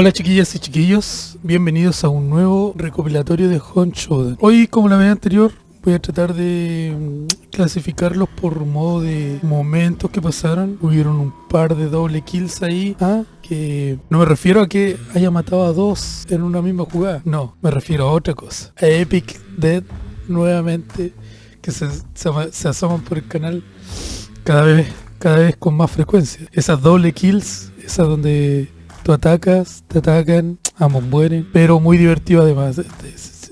Hola chiquillas y chiquillos, bienvenidos a un nuevo recopilatorio de Honcho. Hoy, como la vez anterior, voy a tratar de mm, clasificarlos por modo de momentos que pasaron. Hubieron un par de doble kills ahí, ¿ah? que no me refiero a que haya matado a dos en una misma jugada, no, me refiero a otra cosa. A Epic Dead nuevamente, que se, se, se asoman por el canal cada vez, cada vez con más frecuencia. Esas doble kills, esas donde tú atacas, te atacan, ambos mueren, pero muy divertido además.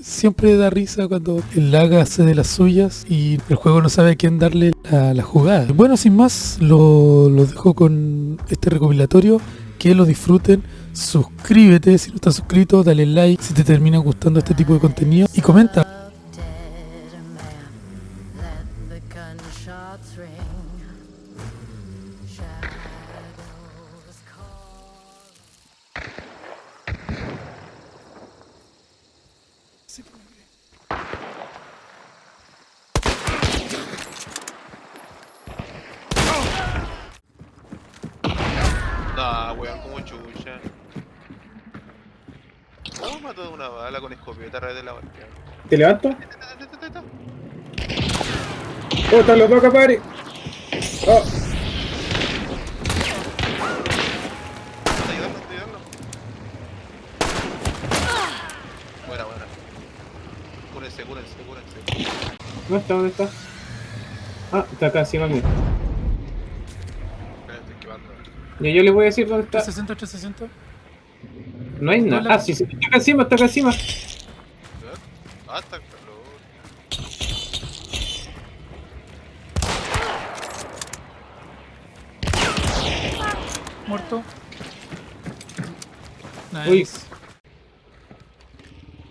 Siempre da risa cuando el lag hace de las suyas y el juego no sabe a quién darle la, la jugada. Bueno, sin más, lo, lo dejo con este recopilatorio. Que lo disfruten, suscríbete si no estás suscrito, dale like si te termina gustando este tipo de contenido y comenta. ¿Cómo mató de una bala con escopeta a través de la barca? ¿Te levanto? ¡Oh, están los dos acá, padre! ¡Oh! Está ayudando, está ayudando. Buena, buena. Cúrense, cúrense, cúrense. ¿Dónde está? ¿Dónde está? Ah, está acá encima mío. Espera, estoy esquivando. Ya yo les voy a decir dónde está. 360, 360. No hay nada. Ah, sí, sí, está acá encima, está acá encima. Ah, está el calor. Muerto. Nice. Uy.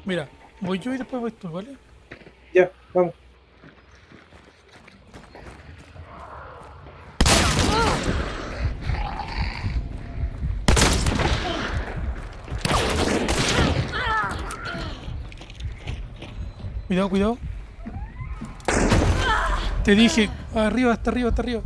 Mira, voy yo y después voy tú, ¿vale? Ya, vamos. Cuidado, cuidado. Te dije, arriba, hasta arriba, hasta arriba.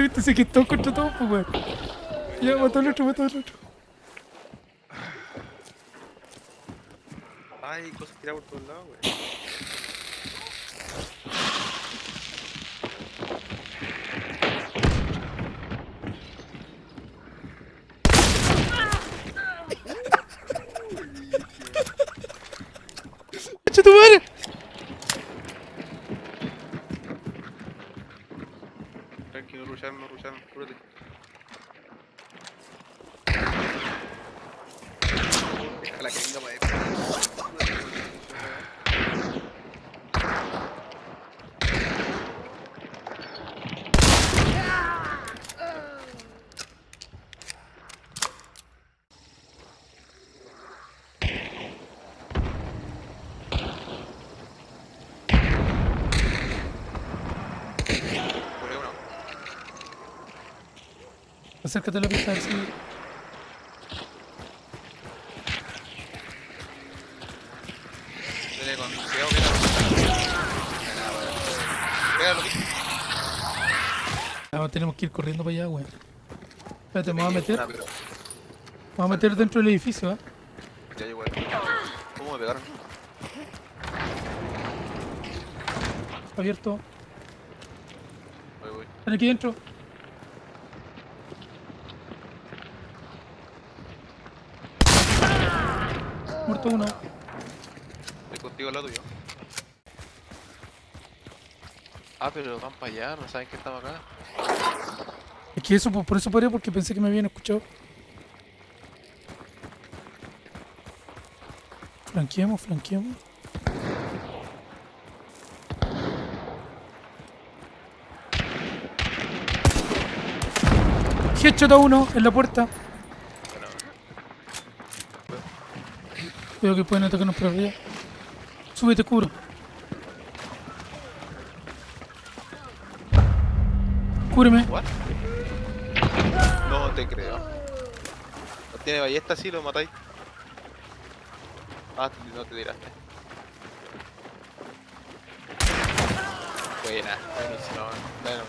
Viste, viste, se quitó contra todo, pues, weón. Ya, mató al otro, mató al otro. Ay, cosas tiradas por todos lados, weón. ¡Echa tu madre! really? Acércate a la pista, a ver si... Dele con cuidado que la. Nada, weón. Pégalo, que- Ah, tenemos que ir corriendo para allá, weón. Espérate, me voy a meter. Pero- Me voy a meter dentro del edificio, ¿eh? Ya llegó. ¿Cómo me pegaron? Abierto. Voy, voy. Están aquí dentro. Muerto uno. Estoy contigo al lado tuyo. Ah, pero van para allá, no saben que estamos acá. Es que eso, por eso paré, porque pensé que me habían escuchado. Flanqueemos, flanqueemos. Headshot a uno en la puerta. Veo que pueden atacarnos por arriba. Súbete, cubro. Cúbreme. ¿What? No te creo. ¿No tiene ballesta así? ¿Lo matáis? Ah, no te tiraste. Buena. Bueno.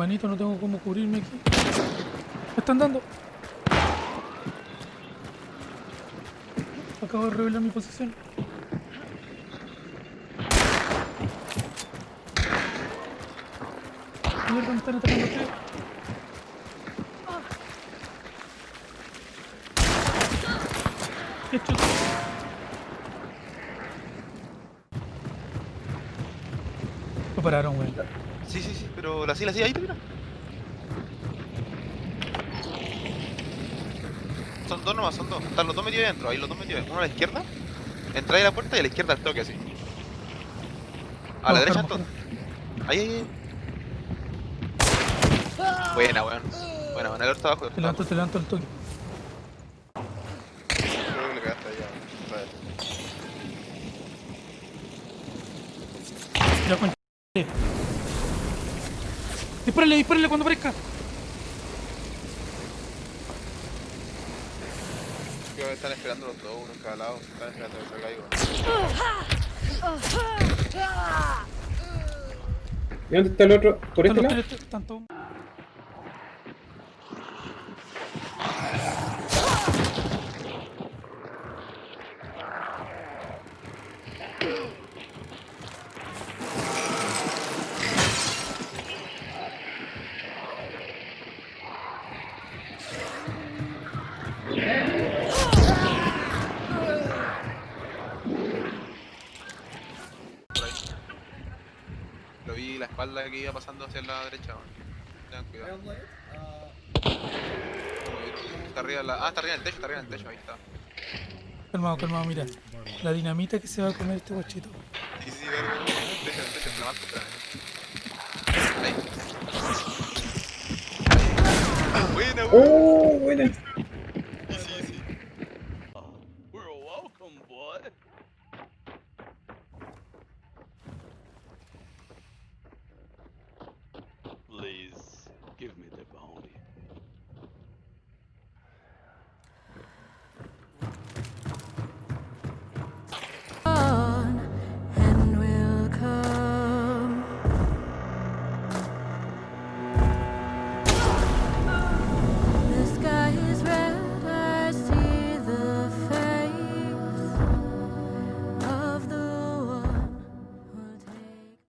Hermanito, no tengo cómo cubrirme aquí. Me están dando. Acabo de revelar mi posición. Mierda, me están atacando ustedes. Qué chuta. Lo pararon, weón. Sí, sí, sí, pero la sí, la sí, ahí te mira. Son dos nomás, son dos. Están los dos metidos adentro, ahí los dos metidos. Uno a la izquierda, entra ahí a la puerta y a la izquierda al toque así. A la derecha entonces. Ahí, ahí, ahí. Buena, weón. Buena, buena, el otro está abajo. Te levanto, te levanto el toque. Creo que le allá. Vale. Ya cuenta. Dispárale, dispárale cuando aparezca. Creo que están esperando los dos, uno en cada lado. Están esperando que salga algo. ¿Y dónde está el otro? ¿Por Están este lado? tres, están todos. espalda que iba pasando hacia la derecha. Tengan cuidado. Ah. Está arriba la... Ah, está arriba en el techo, está arriba en el techo, ahí está. Calmado, calmado, mira. La dinamita que se va a comer este guachito. Sí, sí, verga. El techo, el techo, la Ahí. Buena, buena. Oh, buena. Sí, sí, sí. We're welcome, boy.